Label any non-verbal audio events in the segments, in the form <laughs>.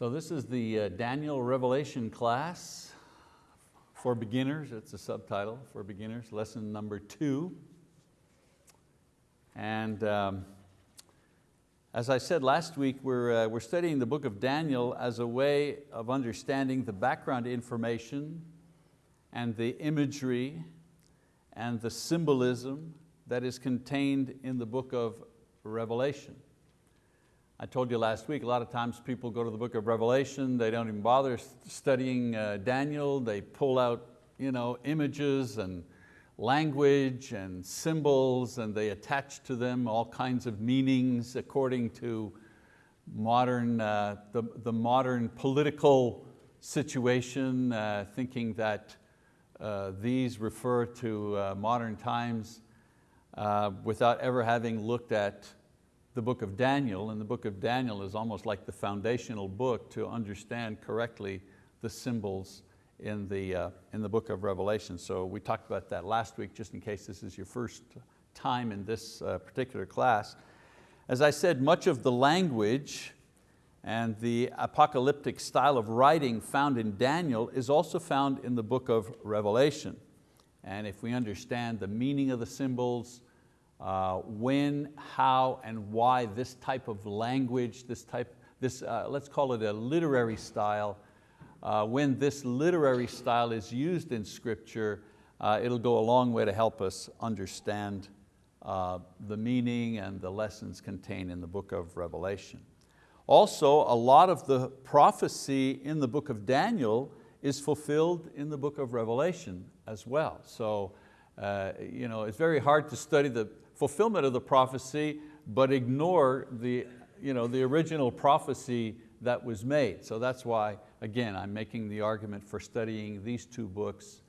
So this is the uh, Daniel Revelation class for beginners. It's a subtitle for beginners, lesson number two. And um, as I said last week, we're, uh, we're studying the book of Daniel as a way of understanding the background information and the imagery and the symbolism that is contained in the book of Revelation. I told you last week, a lot of times people go to the book of Revelation, they don't even bother studying uh, Daniel, they pull out you know, images and language and symbols and they attach to them all kinds of meanings according to modern, uh, the, the modern political situation, uh, thinking that uh, these refer to uh, modern times uh, without ever having looked at the book of Daniel, and the book of Daniel is almost like the foundational book to understand correctly the symbols in the, uh, in the book of Revelation. So we talked about that last week, just in case this is your first time in this uh, particular class. As I said, much of the language and the apocalyptic style of writing found in Daniel is also found in the book of Revelation. And if we understand the meaning of the symbols, uh, when, how, and why this type of language, this type, this, uh, let's call it a literary style, uh, when this literary style is used in scripture, uh, it'll go a long way to help us understand uh, the meaning and the lessons contained in the book of Revelation. Also, a lot of the prophecy in the book of Daniel is fulfilled in the book of Revelation as well. So uh, you know, it's very hard to study the fulfillment of the prophecy, but ignore the, you know, the original prophecy that was made. So that's why, again, I'm making the argument for studying these two books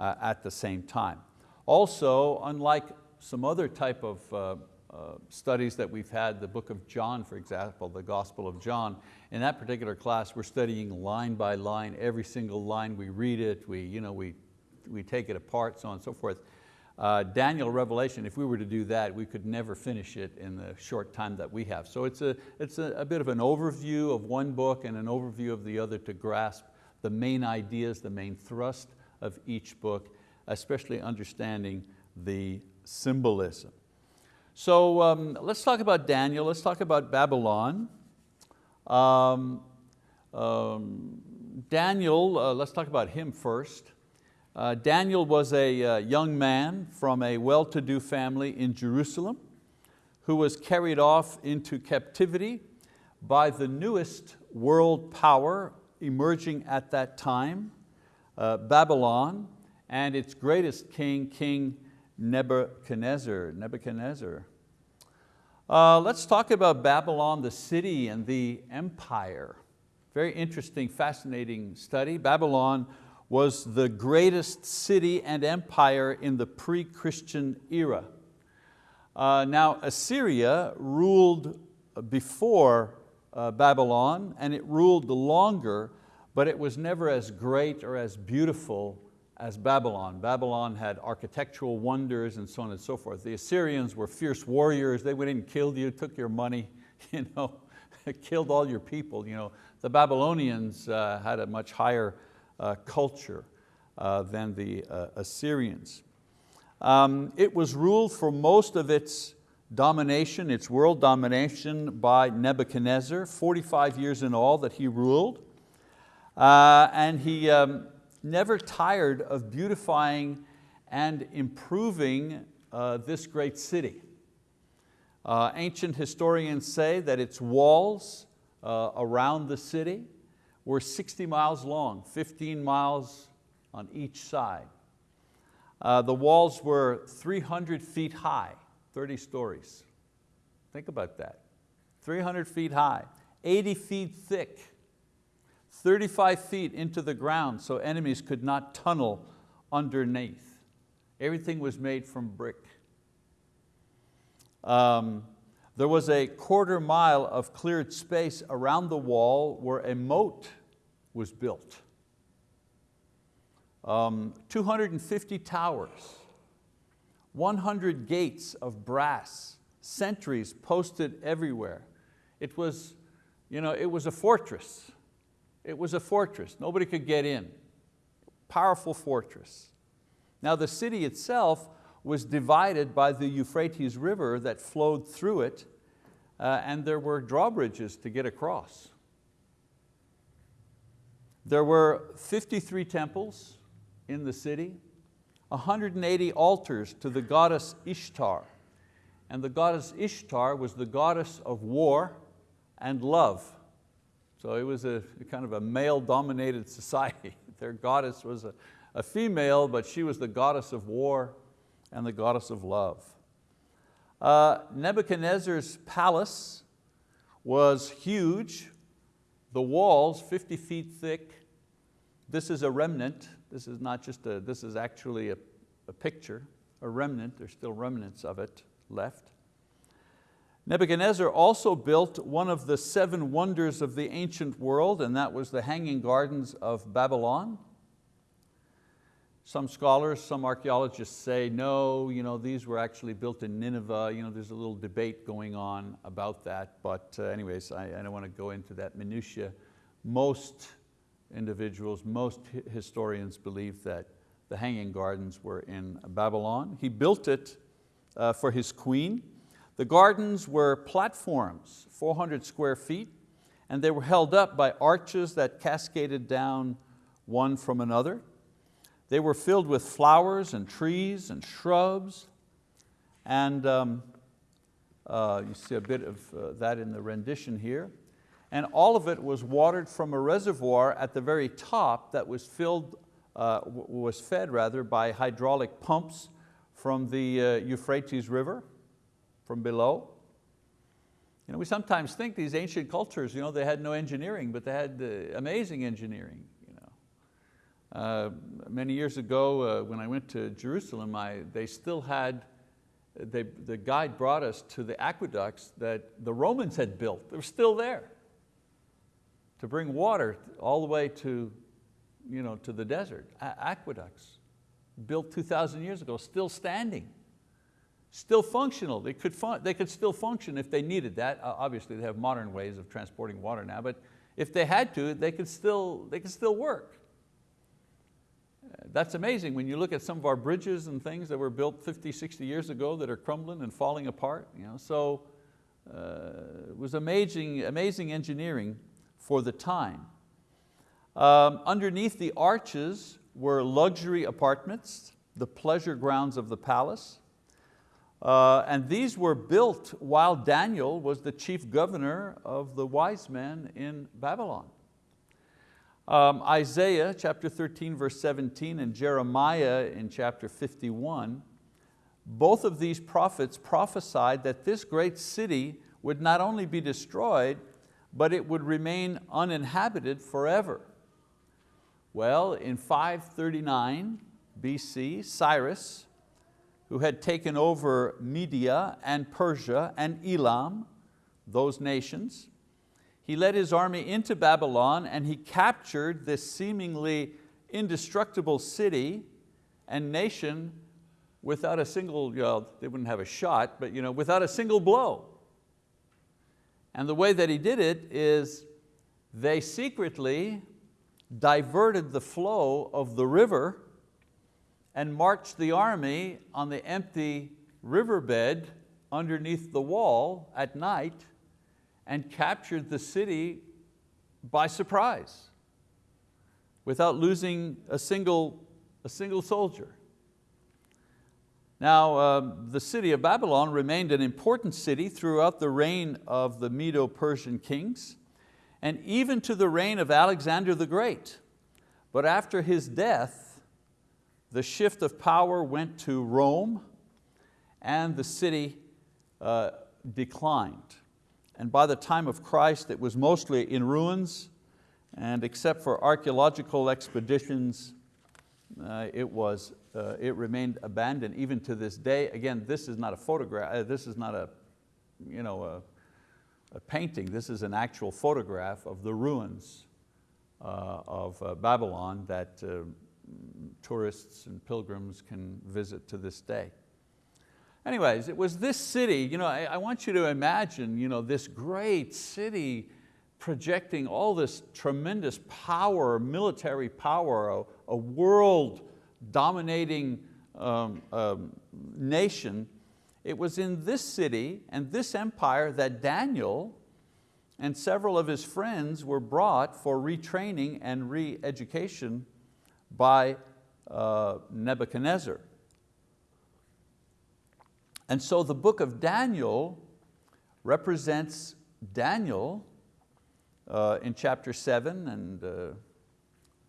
uh, at the same time. Also, unlike some other type of uh, uh, studies that we've had, the book of John, for example, the Gospel of John, in that particular class, we're studying line by line, every single line, we read it, we, you know, we, we take it apart, so on and so forth. Uh, Daniel Revelation, if we were to do that, we could never finish it in the short time that we have. So it's, a, it's a, a bit of an overview of one book and an overview of the other to grasp the main ideas, the main thrust of each book, especially understanding the symbolism. So um, let's talk about Daniel, let's talk about Babylon. Um, um, Daniel, uh, let's talk about him first. Uh, Daniel was a uh, young man from a well-to-do family in Jerusalem who was carried off into captivity by the newest world power emerging at that time, uh, Babylon, and its greatest king, King Nebuchadnezzar. Nebuchadnezzar. Uh, let's talk about Babylon, the city and the empire. Very interesting, fascinating study. Babylon was the greatest city and empire in the pre-Christian era. Uh, now Assyria ruled before uh, Babylon and it ruled the longer, but it was never as great or as beautiful as Babylon. Babylon had architectural wonders and so on and so forth. The Assyrians were fierce warriors. They went in and killed you, took your money, <laughs> you know, <laughs> killed all your people. You know. The Babylonians uh, had a much higher culture uh, than the uh, Assyrians. Um, it was ruled for most of its domination, its world domination by Nebuchadnezzar, 45 years in all that he ruled. Uh, and he um, never tired of beautifying and improving uh, this great city. Uh, ancient historians say that its walls uh, around the city were 60 miles long, 15 miles on each side. Uh, the walls were 300 feet high, 30 stories. Think about that, 300 feet high, 80 feet thick, 35 feet into the ground so enemies could not tunnel underneath. Everything was made from brick. Um, there was a quarter mile of cleared space around the wall where a moat was built. Um, 250 towers, 100 gates of brass, sentries posted everywhere. It was, you know, it was a fortress. It was a fortress, nobody could get in. Powerful fortress. Now the city itself was divided by the Euphrates River that flowed through it uh, and there were drawbridges to get across. There were 53 temples in the city, 180 altars to the goddess Ishtar. And the goddess Ishtar was the goddess of war and love. So it was a kind of a male-dominated <laughs> society. Their goddess was a, a female, but she was the goddess of war and the goddess of love. Uh, Nebuchadnezzar's palace was huge, the walls 50 feet thick. This is a remnant. This is not just a, this is actually a, a picture, a remnant. There's still remnants of it left. Nebuchadnezzar also built one of the seven wonders of the ancient world, and that was the Hanging Gardens of Babylon. Some scholars, some archeologists say, no, you know, these were actually built in Nineveh. You know, there's a little debate going on about that, but uh, anyways, I, I don't want to go into that minutia. Most individuals, most historians believe that the Hanging Gardens were in Babylon. He built it uh, for his queen. The gardens were platforms, 400 square feet, and they were held up by arches that cascaded down one from another. They were filled with flowers and trees and shrubs. And um, uh, you see a bit of uh, that in the rendition here. And all of it was watered from a reservoir at the very top that was filled, uh, was fed rather by hydraulic pumps from the uh, Euphrates River, from below. You know, we sometimes think these ancient cultures, you know, they had no engineering, but they had uh, amazing engineering. You Uh, many years ago uh, when I went to Jerusalem, I, they still had, they, the guide brought us to the aqueducts that the Romans had built. They were still there to bring water all the way to, you know, to the desert. Aqueducts built 2,000 years ago, still standing, still functional. They could, fun they could still function if they needed that. Uh, obviously they have modern ways of transporting water now, but if they had to, they could still, they could still work. That's amazing when you look at some of our bridges and things that were built 50, 60 years ago that are crumbling and falling apart. You know? So uh, it was amazing, amazing engineering for the time. Um, underneath the arches were luxury apartments, the pleasure grounds of the palace. Uh, and these were built while Daniel was the chief governor of the wise men in Babylon. Um, Isaiah chapter 13 verse 17 and Jeremiah in chapter 51, both of these prophets prophesied that this great city would not only be destroyed, but it would remain uninhabited forever. Well, in 539 BC, Cyrus, who had taken over Media and Persia and Elam, those nations, he led his army into Babylon and he captured this seemingly indestructible city and nation without a single, you know, they wouldn't have a shot, but you know, without a single blow. And the way that he did it is they secretly diverted the flow of the river and marched the army on the empty riverbed underneath the wall at night and captured the city by surprise without losing a single, a single soldier. Now, um, the city of Babylon remained an important city throughout the reign of the Medo-Persian kings and even to the reign of Alexander the Great. But after his death, the shift of power went to Rome and the city uh, declined. And by the time of Christ, it was mostly in ruins, and except for archeological expeditions, uh, it, was, uh, it remained abandoned even to this day. Again, this is not a photograph, uh, this is not a, you know, a, a, painting, this is an actual photograph of the ruins uh, of uh, Babylon that uh, tourists and pilgrims can visit to this day. Anyways, it was this city, you know, I, I want you to imagine you know, this great city projecting all this tremendous power, military power, a, a world dominating um, um, nation, it was in this city and this empire that Daniel and several of his friends were brought for retraining and re-education by uh, Nebuchadnezzar. And so the book of Daniel represents Daniel uh, in chapter seven and uh,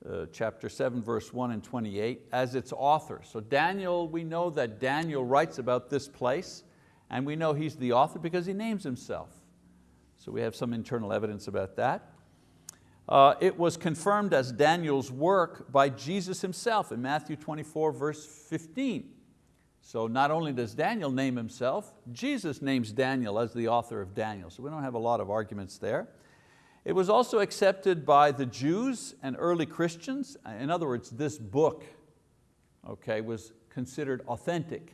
uh, chapter 7, verse 1 and 28, as its author. So Daniel, we know that Daniel writes about this place, and we know he's the author because he names himself. So we have some internal evidence about that. Uh, it was confirmed as Daniel's work by Jesus himself in Matthew 24, verse 15. So not only does Daniel name himself, Jesus names Daniel as the author of Daniel. So we don't have a lot of arguments there. It was also accepted by the Jews and early Christians. In other words, this book okay, was considered authentic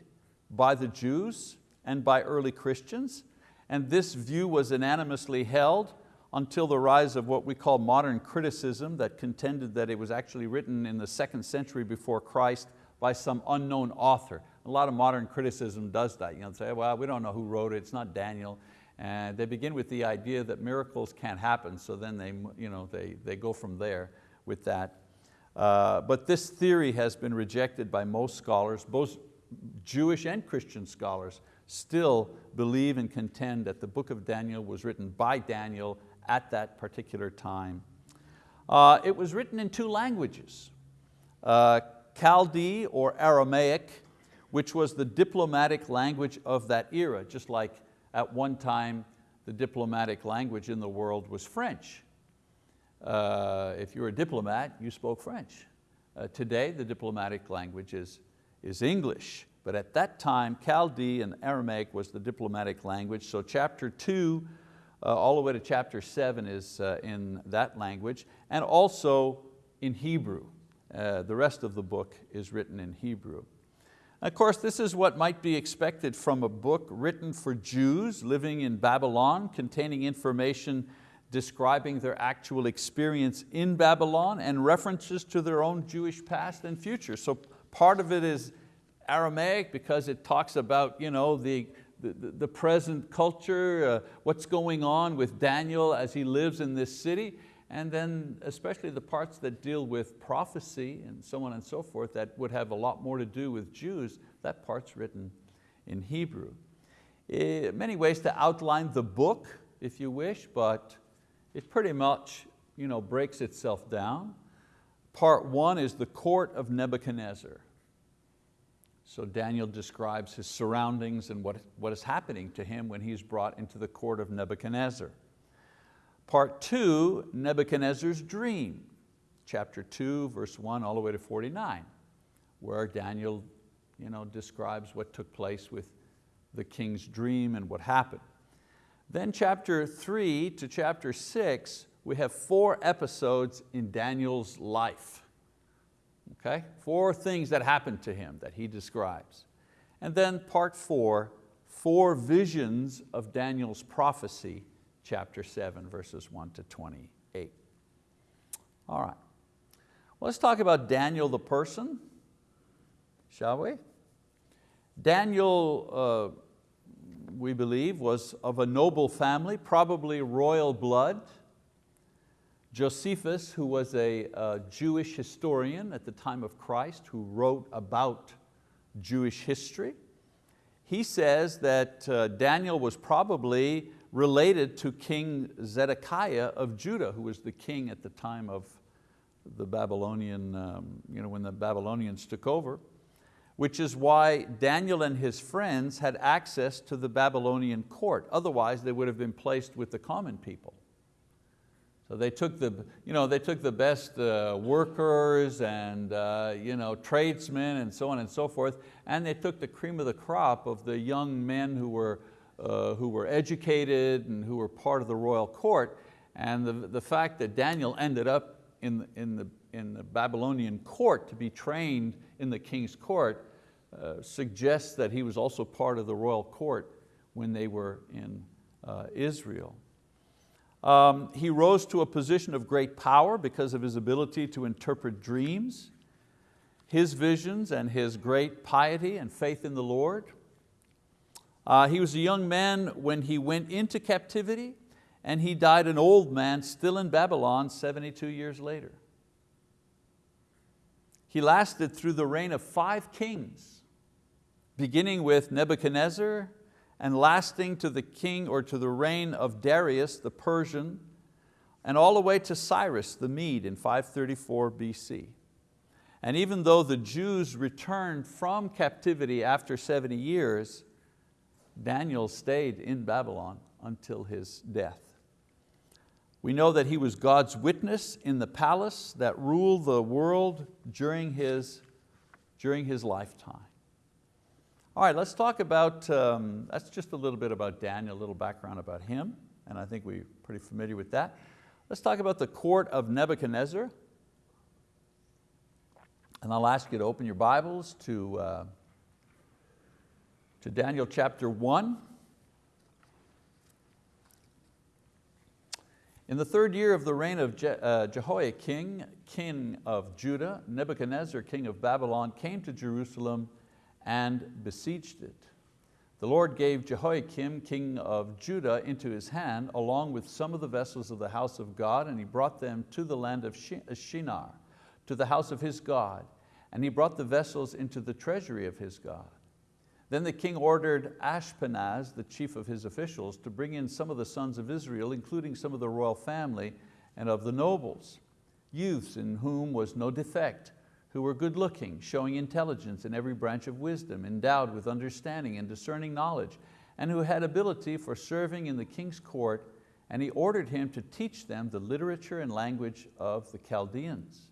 by the Jews and by early Christians. And this view was unanimously held until the rise of what we call modern criticism that contended that it was actually written in the second century before Christ by some unknown author. A lot of modern criticism does that. You know, say, well, we don't know who wrote it, it's not Daniel. And they begin with the idea that miracles can't happen, so then they, you know, they, they go from there with that. Uh, but this theory has been rejected by most scholars, both Jewish and Christian scholars still believe and contend that the book of Daniel was written by Daniel at that particular time. Uh, it was written in two languages, uh, Chaldee or Aramaic, which was the diplomatic language of that era, just like at one time, the diplomatic language in the world was French. Uh, if you're a diplomat, you spoke French. Uh, today, the diplomatic language is, is English. But at that time, Chaldee and Aramaic was the diplomatic language. So chapter two, uh, all the way to chapter seven is uh, in that language. And also in Hebrew. Uh, the rest of the book is written in Hebrew. Of course, this is what might be expected from a book written for Jews living in Babylon, containing information describing their actual experience in Babylon and references to their own Jewish past and future. So part of it is Aramaic because it talks about you know, the, the, the present culture, uh, what's going on with Daniel as he lives in this city and then especially the parts that deal with prophecy and so on and so forth that would have a lot more to do with Jews, that part's written in Hebrew. It, eh, many ways to outline the book, if you wish, but it pretty much you know, breaks itself down. Part one is the court of Nebuchadnezzar. So Daniel describes his surroundings and what, what is happening to him when he's brought into the court of Nebuchadnezzar. Part two, Nebuchadnezzar's dream, chapter two, verse one, all the way to 49, where Daniel you know, describes what took place with the king's dream and what happened. Then chapter three to chapter six, we have four episodes in Daniel's life. Okay? Four things that happened to him that he describes. And then part four, four visions of Daniel's prophecy chapter 7, verses 1 to 28. All right, well, let's talk about Daniel the person, shall we? Daniel, uh, we believe, was of a noble family, probably royal blood. Josephus, who was a, a Jewish historian at the time of Christ, who wrote about Jewish history, he says that uh, Daniel was probably related to King Zedekiah of Judah, who was the king at the time of the Babylonian, um, you know, when the Babylonians took over, which is why Daniel and his friends had access to the Babylonian court. Otherwise, they would have been placed with the common people. So they took the, you know, they took the best uh, workers and uh, you know, tradesmen and so on and so forth, and they took the cream of the crop of the young men who were uh, who were educated and who were part of the royal court. And the, the fact that Daniel ended up in, in, the, in the Babylonian court to be trained in the king's court uh, suggests that he was also part of the royal court when they were in uh, Israel. Um, he rose to a position of great power because of his ability to interpret dreams, his visions and his great piety and faith in the Lord. Uh, he was a young man when he went into captivity and he died an old man still in Babylon 72 years later. He lasted through the reign of five kings, beginning with Nebuchadnezzar and lasting to the king or to the reign of Darius the Persian and all the way to Cyrus the Mede in 534 BC. And even though the Jews returned from captivity after 70 years, Daniel stayed in Babylon until his death. We know that he was God's witness in the palace that ruled the world during his, during his lifetime. All right, let's talk about, um, that's just a little bit about Daniel, a little background about him, and I think we're pretty familiar with that. Let's talk about the court of Nebuchadnezzar. And I'll ask you to open your Bibles to, uh, to Daniel chapter one. In the third year of the reign of Je uh, Jehoiakim, king of Judah, Nebuchadnezzar, king of Babylon, came to Jerusalem and besieged it. The Lord gave Jehoiakim, king of Judah, into his hand, along with some of the vessels of the house of God, and he brought them to the land of Shinar, to the house of his God, and he brought the vessels into the treasury of his God. Then the king ordered Ashpenaz, the chief of his officials, to bring in some of the sons of Israel, including some of the royal family and of the nobles, youths in whom was no defect, who were good looking, showing intelligence in every branch of wisdom, endowed with understanding and discerning knowledge, and who had ability for serving in the king's court, and he ordered him to teach them the literature and language of the Chaldeans.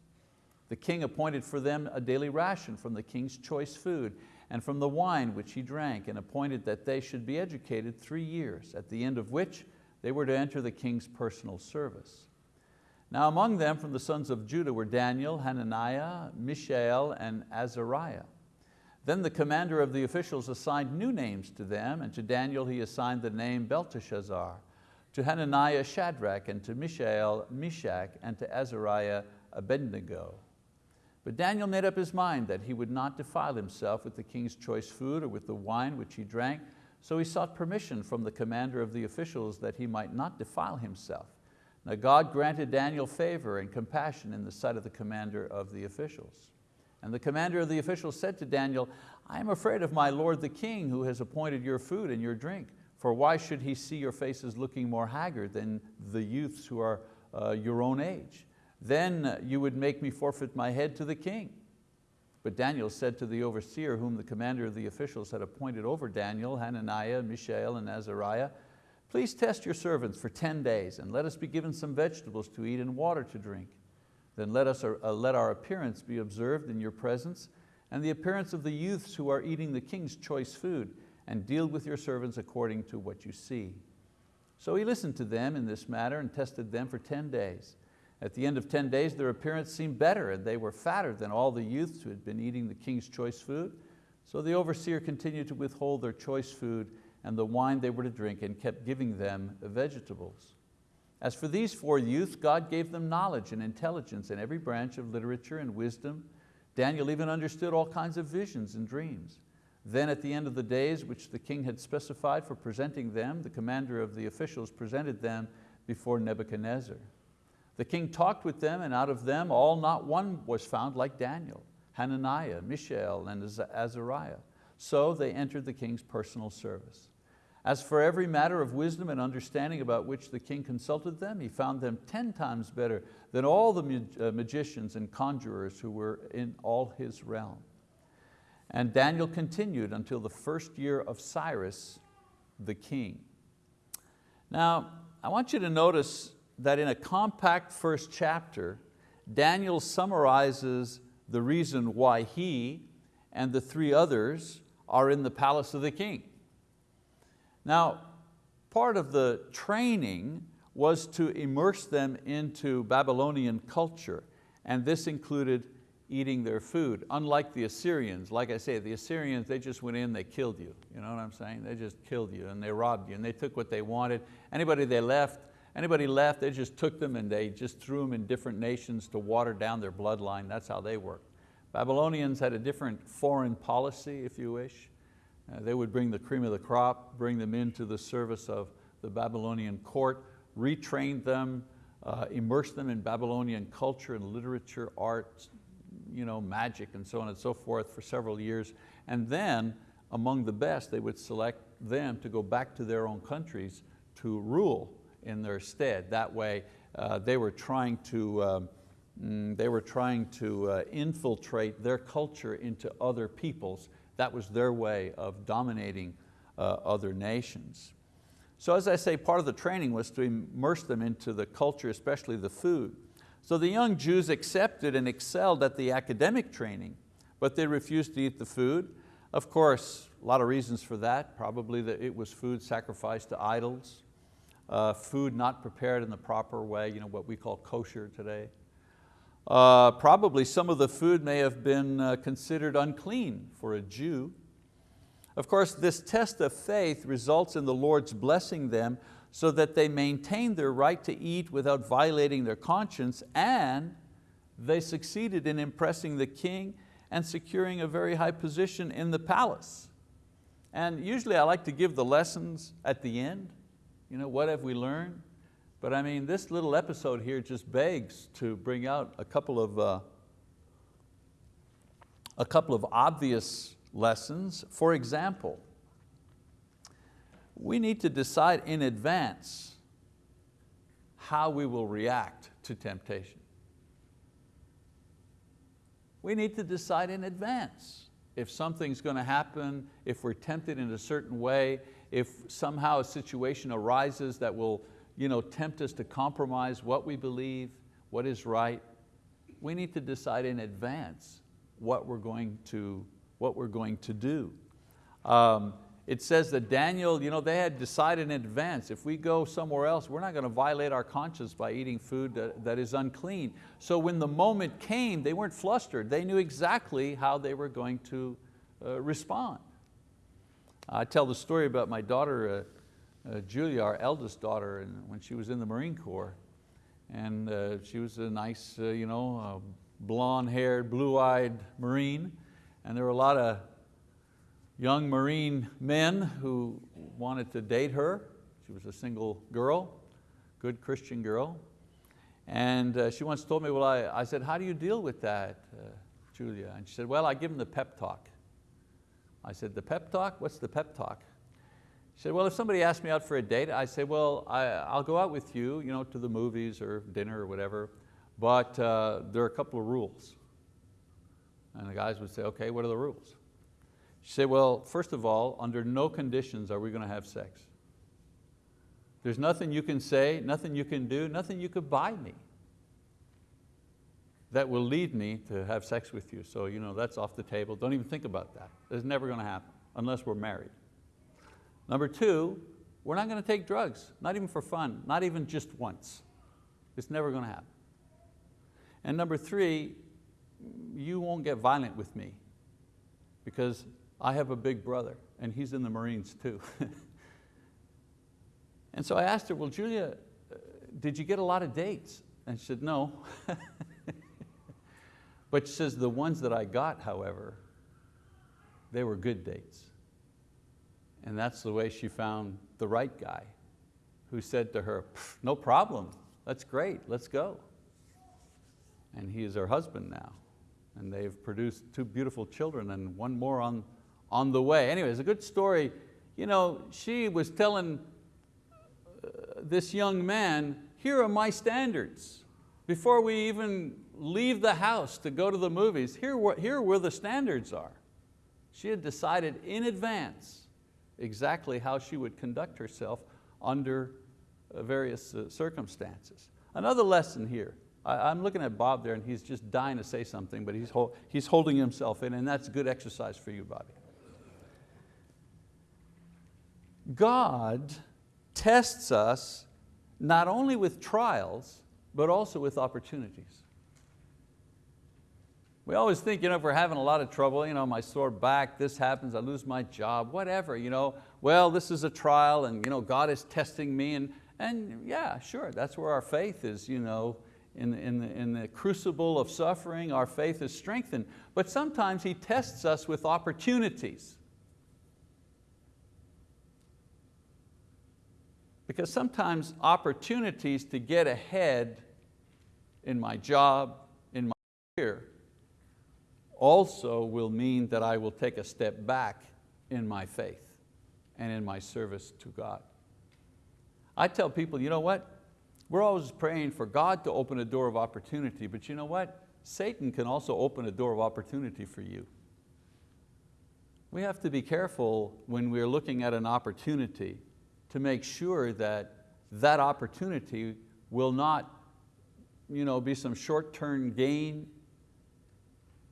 The king appointed for them a daily ration from the king's choice food, and from the wine which he drank, and appointed that they should be educated three years, at the end of which they were to enter the king's personal service. Now among them from the sons of Judah were Daniel, Hananiah, Mishael, and Azariah. Then the commander of the officials assigned new names to them, and to Daniel he assigned the name Belteshazzar, to Hananiah Shadrach, and to Mishael Meshach, and to Azariah Abednego. But Daniel made up his mind that he would not defile himself with the king's choice food or with the wine which he drank, so he sought permission from the commander of the officials that he might not defile himself. Now God granted Daniel favor and compassion in the sight of the commander of the officials. And the commander of the officials said to Daniel, I am afraid of my lord the king who has appointed your food and your drink. For why should he see your faces looking more haggard than the youths who are uh, your own age? Then you would make me forfeit my head to the king. But Daniel said to the overseer whom the commander of the officials had appointed over Daniel, Hananiah, Mishael, and Azariah, Please test your servants for 10 days and let us be given some vegetables to eat and water to drink. Then let, us, uh, let our appearance be observed in your presence and the appearance of the youths who are eating the king's choice food and deal with your servants according to what you see. So he listened to them in this matter and tested them for 10 days. At the end of 10 days, their appearance seemed better and they were fatter than all the youths who had been eating the king's choice food. So the overseer continued to withhold their choice food and the wine they were to drink and kept giving them vegetables. As for these four youths, God gave them knowledge and intelligence in every branch of literature and wisdom. Daniel even understood all kinds of visions and dreams. Then at the end of the days which the king had specified for presenting them, the commander of the officials presented them before Nebuchadnezzar. The king talked with them and out of them all not one was found like Daniel, Hananiah, Mishael, and Azariah. So they entered the king's personal service. As for every matter of wisdom and understanding about which the king consulted them, he found them 10 times better than all the uh, magicians and conjurers who were in all his realm. And Daniel continued until the first year of Cyrus, the king. Now, I want you to notice that in a compact first chapter, Daniel summarizes the reason why he and the three others are in the palace of the king. Now, part of the training was to immerse them into Babylonian culture, and this included eating their food, unlike the Assyrians. Like I say, the Assyrians, they just went in, they killed you. You know what I'm saying? They just killed you and they robbed you and they took what they wanted. Anybody they left, Anybody left, they just took them and they just threw them in different nations to water down their bloodline. That's how they worked. Babylonians had a different foreign policy, if you wish. Uh, they would bring the cream of the crop, bring them into the service of the Babylonian court, retrain them, uh, immerse them in Babylonian culture and literature, art, you know, magic and so on and so forth for several years. And then among the best, they would select them to go back to their own countries to rule in their stead. That way uh, they were trying to, um, mm, they were trying to uh, infiltrate their culture into other peoples. That was their way of dominating uh, other nations. So as I say, part of the training was to immerse them into the culture, especially the food. So the young Jews accepted and excelled at the academic training, but they refused to eat the food. Of course, a lot of reasons for that, probably that it was food sacrificed to idols, uh, food not prepared in the proper way, you know, what we call kosher today. Uh, probably some of the food may have been uh, considered unclean for a Jew. Of course, this test of faith results in the Lord's blessing them so that they maintain their right to eat without violating their conscience and they succeeded in impressing the king and securing a very high position in the palace. And usually I like to give the lessons at the end, you know, what have we learned? But I mean, this little episode here just begs to bring out a couple of, uh, a couple of obvious lessons. For example, we need to decide in advance how we will react to temptation. We need to decide in advance if something's going to happen, if we're tempted in a certain way, if somehow a situation arises that will you know, tempt us to compromise what we believe, what is right, we need to decide in advance what we're going to, what we're going to do. Um, it says that Daniel, you know, they had decided in advance, if we go somewhere else, we're not going to violate our conscience by eating food that, that is unclean. So when the moment came, they weren't flustered. They knew exactly how they were going to uh, respond. I tell the story about my daughter, uh, uh, Julia, our eldest daughter, and when she was in the Marine Corps. And uh, she was a nice, uh, you know, blonde-haired, blue-eyed Marine. And there were a lot of young Marine men who wanted to date her. She was a single girl, good Christian girl. And uh, she once told me, well, I, I said, how do you deal with that, uh, Julia? And she said, well, I give them the pep talk. I said, the pep talk? What's the pep talk? She said, well, if somebody asked me out for a date, I say, well, I, will go out with you, you know, to the movies or dinner or whatever, but uh, there are a couple of rules. And the guys would say, okay, what are the rules? She said, well, first of all, under no conditions are we going to have sex. There's nothing you can say, nothing you can do, nothing you could buy me that will lead me to have sex with you. So you know, that's off the table. Don't even think about that. It's never going to happen unless we're married. Number two, we're not going to take drugs, not even for fun, not even just once. It's never going to happen. And number three, you won't get violent with me because I have a big brother and he's in the Marines too. <laughs> and so I asked her, well, Julia, uh, did you get a lot of dates? And she said, no. <laughs> But she says, the ones that I got, however, they were good dates. And that's the way she found the right guy who said to her, no problem, that's great, let's go. And he is her husband now. And they've produced two beautiful children and one more on, on the way. Anyway, it's a good story. You know, she was telling uh, this young man, here are my standards. Before we even leave the house to go to the movies, here, here where the standards are. She had decided in advance exactly how she would conduct herself under uh, various uh, circumstances. Another lesson here, I, am looking at Bob there and he's just dying to say something, but he's, he's holding himself in and that's good exercise for you, Bobby. God tests us not only with trials, but also with opportunities. We always think, you know, if we're having a lot of trouble, you know, my sore back, this happens, I lose my job, whatever, you know, well, this is a trial and you know, God is testing me and, And yeah, sure, that's where our faith is, you know, in, in, the, in the crucible of suffering, our faith is strengthened. But sometimes He tests us with opportunities. Because sometimes opportunities to get ahead in my job, in my career, also will mean that I will take a step back in my faith and in my service to God. I tell people, you know what? We're always praying for God to open a door of opportunity, but you know what? Satan can also open a door of opportunity for you. We have to be careful when we're looking at an opportunity to make sure that that opportunity will not you know, be some short-term gain,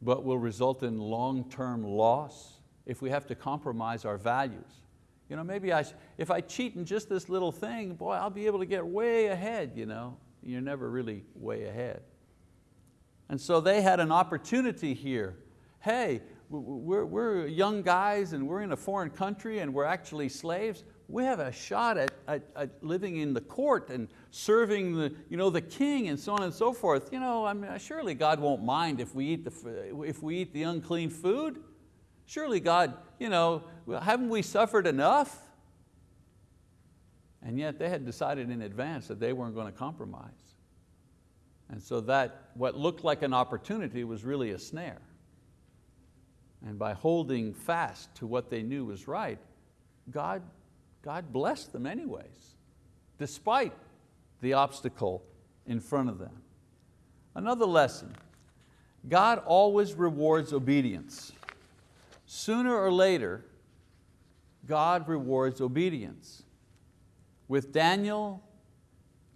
but will result in long-term loss if we have to compromise our values. You know, maybe I, if I cheat in just this little thing, boy, I'll be able to get way ahead. You know? You're never really way ahead. And so they had an opportunity here. Hey, we're, we're young guys and we're in a foreign country and we're actually slaves we have a shot at, at, at, living in the court and serving the, you know, the king and so on and so forth. You know, I mean, uh, surely God won't mind if we eat the, uh, if we eat the unclean food. Surely God, you know, haven't we suffered enough? And yet they had decided in advance that they weren't going to compromise. And so that, what looked like an opportunity was really a snare. And by holding fast to what they knew was right, God God blessed them anyways, despite the obstacle in front of them. Another lesson, God always rewards obedience. Sooner or later, God rewards obedience. With Daniel,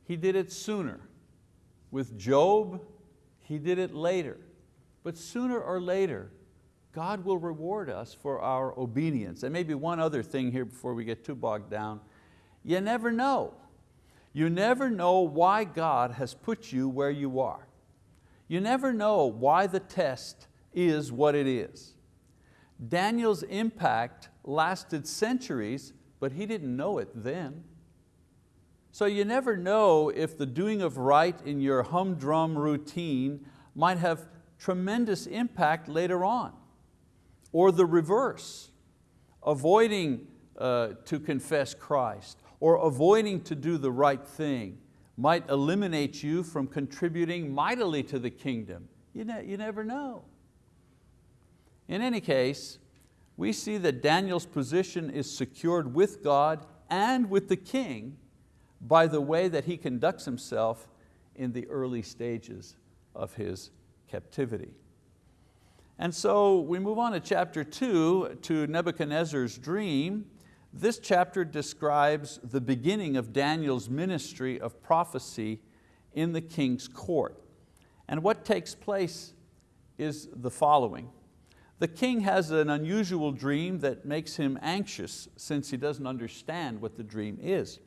he did it sooner. With Job, he did it later. But sooner or later, God will reward us for our obedience. And maybe one other thing here before we get too bogged down. You never know. You never know why God has put you where you are. You never know why the test is what it is. Daniel's impact lasted centuries, but he didn't know it then. So you never know if the doing of right in your humdrum routine might have tremendous impact later on or the reverse, avoiding uh, to confess Christ or avoiding to do the right thing might eliminate you from contributing mightily to the kingdom. You, ne you never know. In any case, we see that Daniel's position is secured with God and with the king by the way that he conducts himself in the early stages of his captivity. And so we move on to chapter two, to Nebuchadnezzar's dream. This chapter describes the beginning of Daniel's ministry of prophecy in the king's court. And what takes place is the following. The king has an unusual dream that makes him anxious since he doesn't understand what the dream is.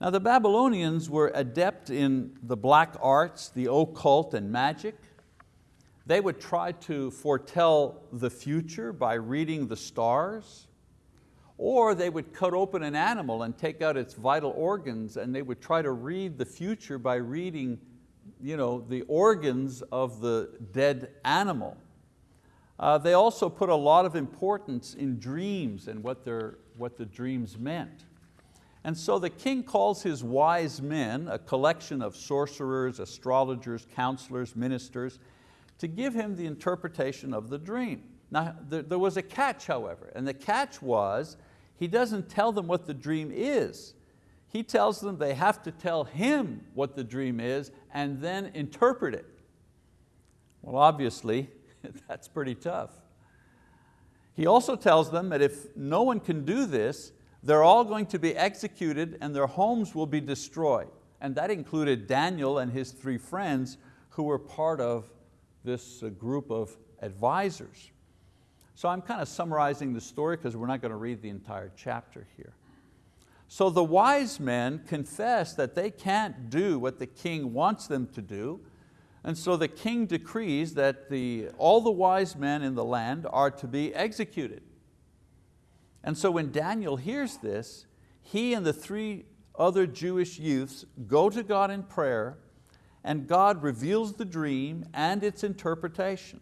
Now the Babylonians were adept in the black arts, the occult and magic. They would try to foretell the future by reading the stars, or they would cut open an animal and take out its vital organs and they would try to read the future by reading you know, the organs of the dead animal. Uh, they also put a lot of importance in dreams and what, their, what the dreams meant. And so the king calls his wise men, a collection of sorcerers, astrologers, counselors, ministers, to give him the interpretation of the dream. Now, there, there was a catch, however, and the catch was he doesn't tell them what the dream is. He tells them they have to tell him what the dream is and then interpret it. Well, obviously, <laughs> that's pretty tough. He also tells them that if no one can do this, they're all going to be executed and their homes will be destroyed. And that included Daniel and his three friends who were part of this uh, group of advisors. So I'm kind of summarizing the story because we're not going to read the entire chapter here. So the wise men confess that they can't do what the king wants them to do, and so the king decrees that the, all the wise men in the land are to be executed. And so when Daniel hears this, he and the three other Jewish youths go to God in prayer and God reveals the dream and its interpretation.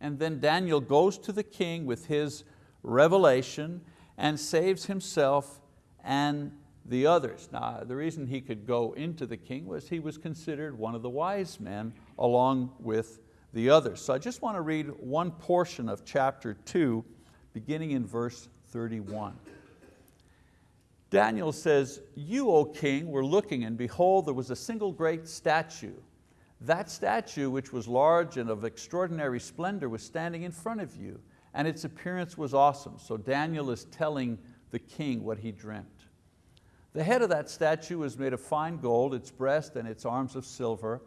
And then Daniel goes to the king with his revelation and saves himself and the others. Now the reason he could go into the king was he was considered one of the wise men along with the others. So I just want to read one portion of chapter two beginning in verse 31. Daniel says, you, O king, were looking and behold, there was a single great statue. That statue, which was large and of extraordinary splendor, was standing in front of you, and its appearance was awesome. So Daniel is telling the king what he dreamt. The head of that statue was made of fine gold, its breast and its arms of silver,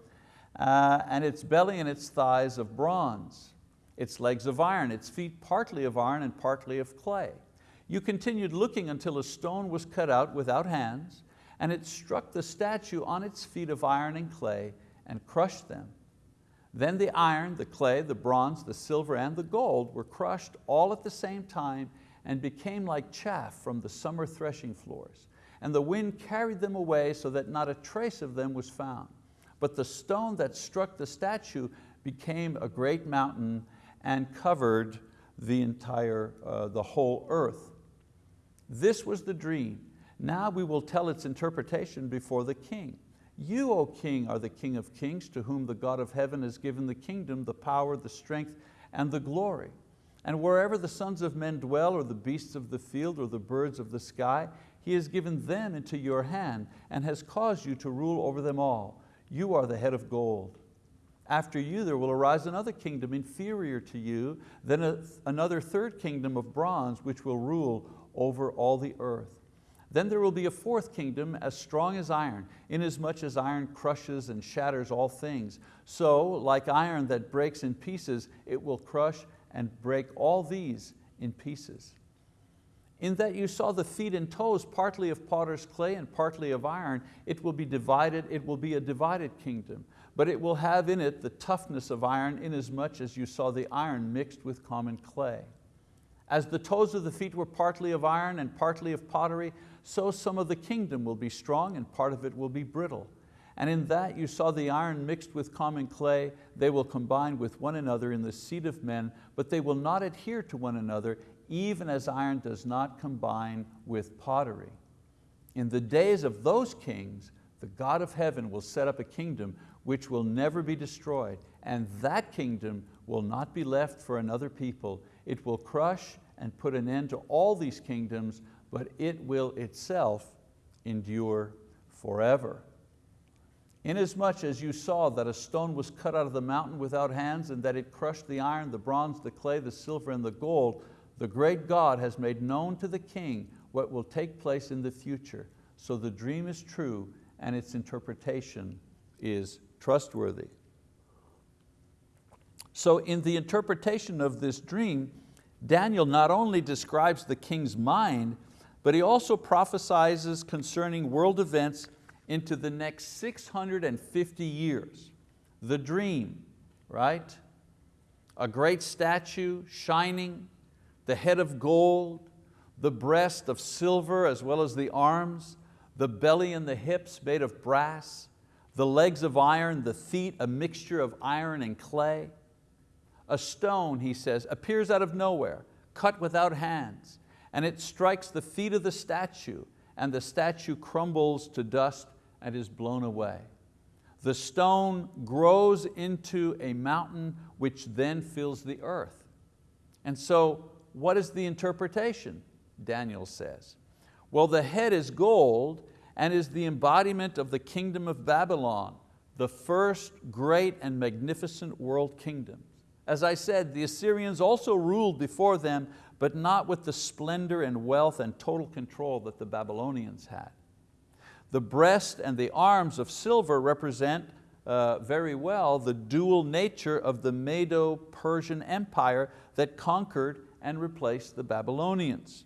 uh, and its belly and its thighs of bronze, its legs of iron, its feet partly of iron and partly of clay. You continued looking until a stone was cut out without hands, and it struck the statue on its feet of iron and clay and crushed them. Then the iron, the clay, the bronze, the silver, and the gold were crushed all at the same time and became like chaff from the summer threshing floors. And the wind carried them away so that not a trace of them was found. But the stone that struck the statue became a great mountain and covered the entire, uh, the whole earth. This was the dream. Now we will tell its interpretation before the king. You, O king, are the king of kings to whom the God of heaven has given the kingdom, the power, the strength, and the glory. And wherever the sons of men dwell, or the beasts of the field, or the birds of the sky, He has given them into your hand and has caused you to rule over them all. You are the head of gold. After you there will arise another kingdom inferior to you, then a, another third kingdom of bronze which will rule over all the earth. Then there will be a fourth kingdom as strong as iron, inasmuch as iron crushes and shatters all things. So, like iron that breaks in pieces, it will crush and break all these in pieces. In that you saw the feet and toes partly of potter's clay and partly of iron, it will be divided, it will be a divided kingdom, but it will have in it the toughness of iron inasmuch as you saw the iron mixed with common clay. As the toes of the feet were partly of iron and partly of pottery, so some of the kingdom will be strong and part of it will be brittle. And in that you saw the iron mixed with common clay, they will combine with one another in the seed of men, but they will not adhere to one another, even as iron does not combine with pottery. In the days of those kings, the God of heaven will set up a kingdom which will never be destroyed, and that kingdom will not be left for another people. It will crush and put an end to all these kingdoms, but it will itself endure forever. Inasmuch as you saw that a stone was cut out of the mountain without hands and that it crushed the iron, the bronze, the clay, the silver, and the gold, the great God has made known to the king what will take place in the future. So the dream is true and its interpretation is trustworthy. So in the interpretation of this dream, Daniel not only describes the king's mind, but he also prophesies concerning world events into the next 650 years. The dream, right? A great statue shining, the head of gold, the breast of silver as well as the arms, the belly and the hips made of brass, the legs of iron, the feet a mixture of iron and clay, a stone, he says, appears out of nowhere, cut without hands, and it strikes the feet of the statue, and the statue crumbles to dust and is blown away. The stone grows into a mountain which then fills the earth. And so what is the interpretation? Daniel says. Well, the head is gold and is the embodiment of the kingdom of Babylon, the first great and magnificent world kingdom. As I said, the Assyrians also ruled before them, but not with the splendor and wealth and total control that the Babylonians had. The breast and the arms of silver represent uh, very well the dual nature of the Medo-Persian Empire that conquered and replaced the Babylonians.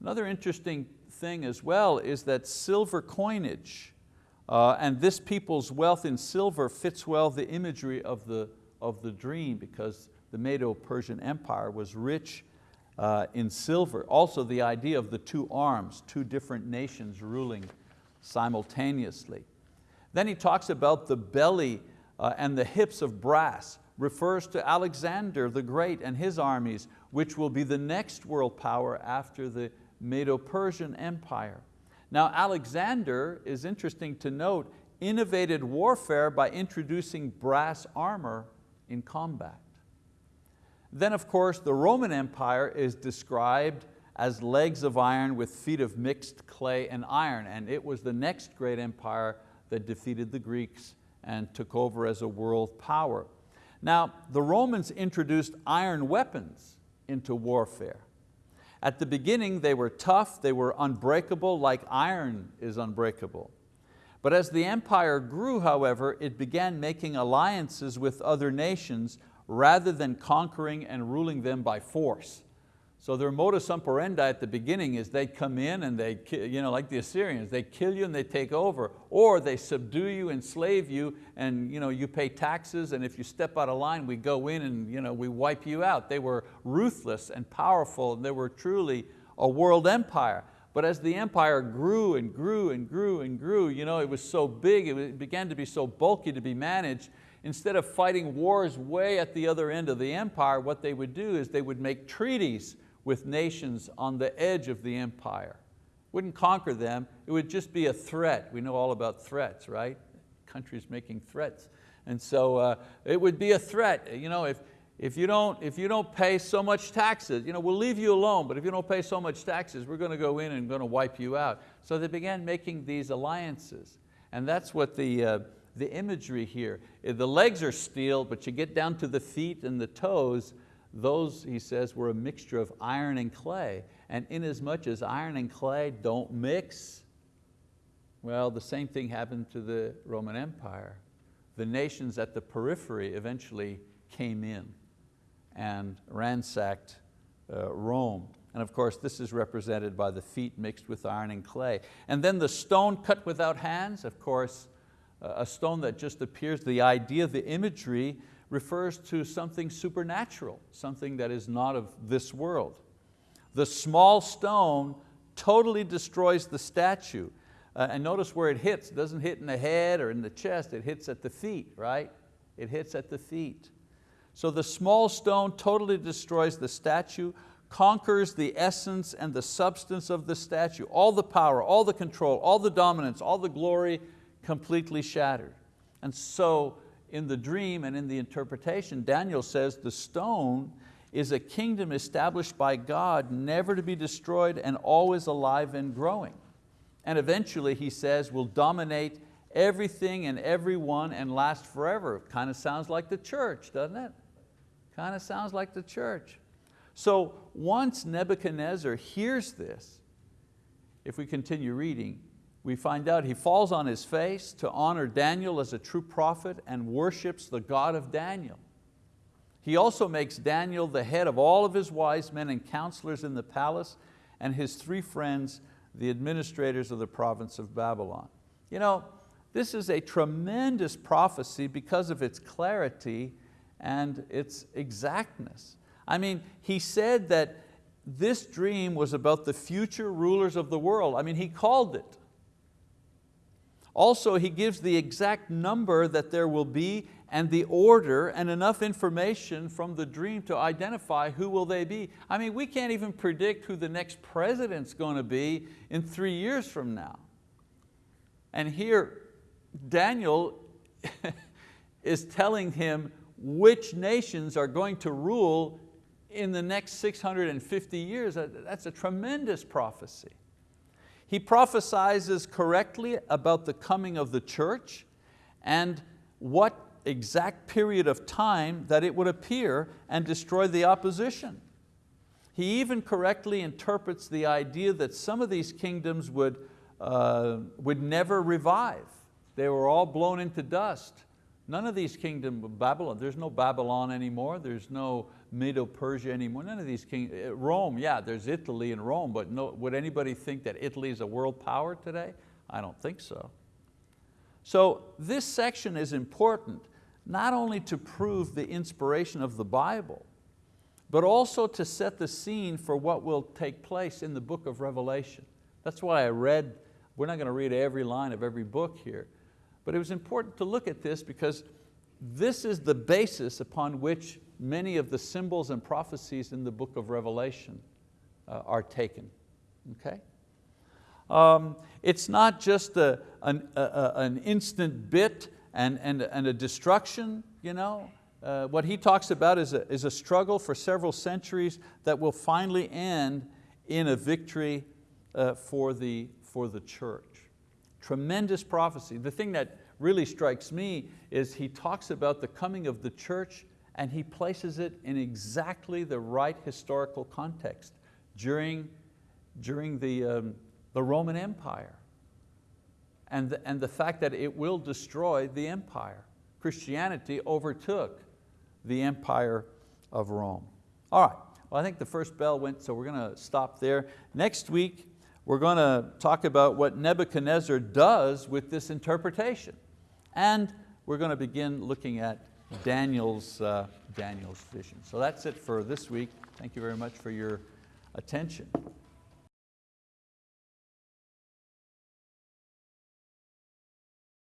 Another interesting thing as well is that silver coinage uh, and this people's wealth in silver fits well the imagery of the of the dream because the Medo-Persian Empire was rich uh, in silver. Also the idea of the two arms, two different nations ruling simultaneously. Then he talks about the belly uh, and the hips of brass, refers to Alexander the Great and his armies, which will be the next world power after the Medo-Persian Empire. Now Alexander, is interesting to note, innovated warfare by introducing brass armor in combat. Then of course the Roman Empire is described as legs of iron with feet of mixed clay and iron, and it was the next great empire that defeated the Greeks and took over as a world power. Now, the Romans introduced iron weapons into warfare. At the beginning, they were tough, they were unbreakable like iron is unbreakable. But as the empire grew, however, it began making alliances with other nations rather than conquering and ruling them by force. So their modus operandi at the beginning is they come in and they, you know, like the Assyrians, they kill you and they take over, or they subdue you, enslave you, and you, know, you pay taxes, and if you step out of line, we go in and you know, we wipe you out. They were ruthless and powerful, and they were truly a world empire. But as the empire grew and grew and grew and grew, you know, it was so big, it began to be so bulky to be managed, instead of fighting wars way at the other end of the empire, what they would do is they would make treaties with nations on the edge of the empire. Wouldn't conquer them, it would just be a threat. We know all about threats, right? Countries making threats. And so uh, it would be a threat. You know, if, if, you don't, if you don't pay so much taxes, you know, we'll leave you alone, but if you don't pay so much taxes, we're going to go in and going to wipe you out. So they began making these alliances. And that's what the, uh, the imagery here. The legs are steel, but you get down to the feet and the toes, those, he says, were a mixture of iron and clay. And inasmuch as iron and clay don't mix, well, the same thing happened to the Roman Empire. The nations at the periphery eventually came in and ransacked uh, Rome. And of course, this is represented by the feet mixed with iron and clay. And then the stone cut without hands, of course, a stone that just appears, the idea, the imagery refers to something supernatural, something that is not of this world. The small stone totally destroys the statue. Uh, and notice where it hits, it doesn't hit in the head or in the chest, it hits at the feet, right? It hits at the feet. So the small stone totally destroys the statue, conquers the essence and the substance of the statue, all the power, all the control, all the dominance, all the glory completely shattered. And so in the dream and in the interpretation, Daniel says the stone is a kingdom established by God, never to be destroyed and always alive and growing. And eventually, he says, will dominate everything and everyone and last forever. Kind of sounds like the church, doesn't it? Kind of sounds like the church. So once Nebuchadnezzar hears this, if we continue reading, we find out he falls on his face to honor Daniel as a true prophet and worships the God of Daniel. He also makes Daniel the head of all of his wise men and counselors in the palace and his three friends, the administrators of the province of Babylon. You know, this is a tremendous prophecy because of its clarity and its exactness. I mean, he said that this dream was about the future rulers of the world. I mean, he called it. Also, he gives the exact number that there will be and the order and enough information from the dream to identify who will they be. I mean, we can't even predict who the next president's going to be in three years from now. And here, Daniel <laughs> is telling him which nations are going to rule in the next 650 years. That's a tremendous prophecy. He prophesies correctly about the coming of the church and what exact period of time that it would appear and destroy the opposition. He even correctly interprets the idea that some of these kingdoms would, uh, would never revive. They were all blown into dust. None of these kingdoms, of Babylon, there's no Babylon anymore, there's no Medo-Persia anymore, none of these kings, eh, Rome, yeah, there's Italy and Rome, but no, would anybody think that Italy is a world power today? I don't think so. So this section is important, not only to prove the inspiration of the Bible, but also to set the scene for what will take place in the book of Revelation. That's why I read We're not going to read every line of every book here, but it was important to look at this because this is the basis upon which many of the symbols and prophecies in the book of Revelation uh, are taken, okay? Um, it's not just a, an, a, an instant bit and, and, and a destruction, you know? Uh, what he talks about is a, is a struggle for several centuries that will finally end in a victory uh, for, the, for the church. Tremendous prophecy. The thing that really strikes me is he talks about the coming of the church and he places it in exactly the right historical context during, during the, um, the Roman Empire and the, and the fact that it will destroy the empire. Christianity overtook the empire of Rome. All right, well I think the first bell went, so we're going to stop there. Next week, we're going to talk about what Nebuchadnezzar does with this interpretation. And we're going to begin looking at Daniel's, uh, Daniel's vision. So that's it for this week. Thank you very much for your attention.